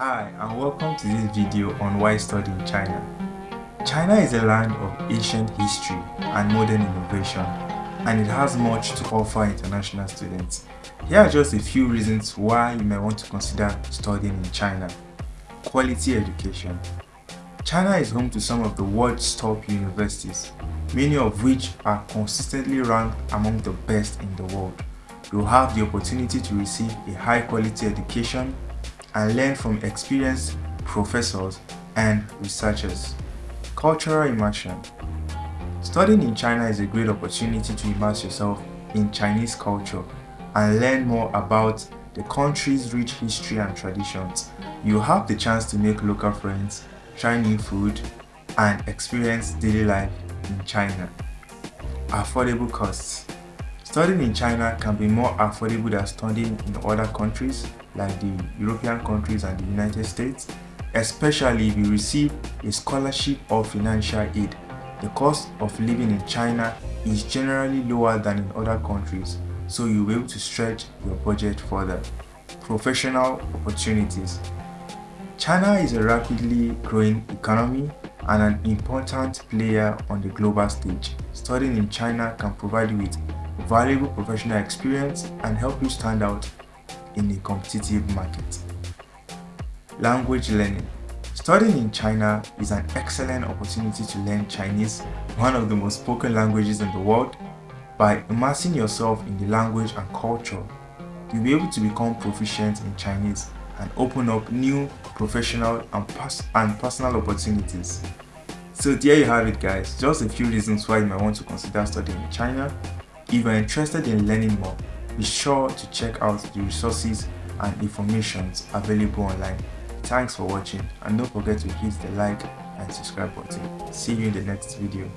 Hi and welcome to this video on why study in China. China is a land of ancient history and modern innovation and it has much to offer international students. Here are just a few reasons why you may want to consider studying in China. Quality education. China is home to some of the world's top universities, many of which are consistently ranked among the best in the world. You'll have the opportunity to receive a high quality education and learn from experienced professors and researchers. Cultural immersion. Studying in China is a great opportunity to immerse yourself in Chinese culture and learn more about the country's rich history and traditions. You have the chance to make local friends, try new food, and experience daily life in China. Affordable costs. Studying in China can be more affordable than studying in other countries like the European countries and the United States, especially if you receive a scholarship or financial aid. The cost of living in China is generally lower than in other countries, so you'll be able to stretch your budget further. Professional opportunities. China is a rapidly growing economy and an important player on the global stage. Studying in China can provide you with valuable professional experience and help you stand out in a competitive market. Language learning. Studying in China is an excellent opportunity to learn Chinese, one of the most spoken languages in the world. By immersing yourself in the language and culture, you'll be able to become proficient in Chinese and open up new professional and, pers and personal opportunities. So there you have it guys, just a few reasons why you might want to consider studying in China. If you're interested in learning more, be sure to check out the resources and informations available online. Thanks for watching and don't forget to hit the like and subscribe button. See you in the next video.